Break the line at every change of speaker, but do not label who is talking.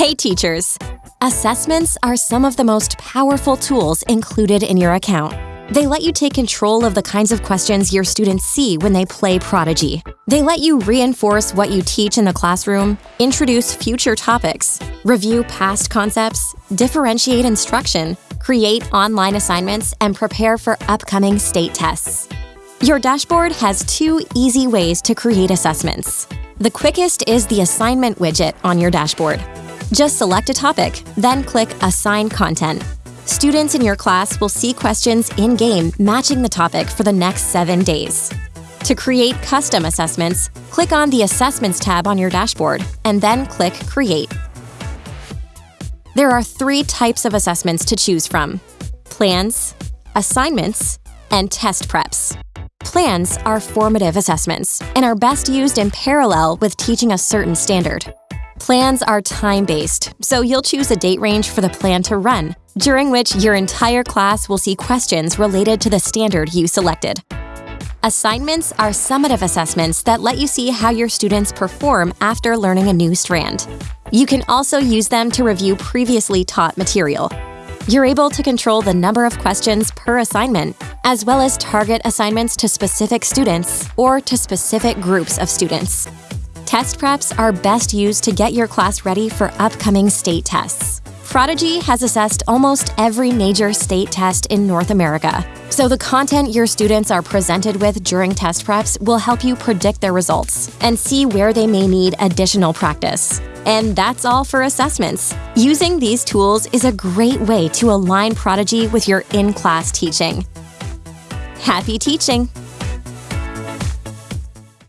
Hey teachers! Assessments are some of the most powerful tools included in your account. They let you take control of the kinds of questions your students see when they play Prodigy. They let you reinforce what you teach in the classroom, introduce future topics, review past concepts, differentiate instruction, create online assignments, and prepare for upcoming state tests. Your dashboard has two easy ways to create assessments. The quickest is the assignment widget on your dashboard. Just select a topic, then click Assign Content. Students in your class will see questions in-game matching the topic for the next seven days. To create custom assessments, click on the Assessments tab on your dashboard, and then click Create. There are three types of assessments to choose from. Plans, assignments, and test preps. Plans are formative assessments and are best used in parallel with teaching a certain standard. Plans are time-based, so you'll choose a date range for the plan to run, during which your entire class will see questions related to the standard you selected. Assignments are summative assessments that let you see how your students perform after learning a new strand. You can also use them to review previously taught material. You're able to control the number of questions per assignment, as well as target assignments to specific students or to specific groups of students. Test preps are best used to get your class ready for upcoming state tests. Prodigy has assessed almost every major state test in North America, so the content your students are presented with during test preps will help you predict their results and see where they may need additional practice. And that's all for assessments. Using these tools is a great way to align Prodigy with your in-class teaching. Happy teaching!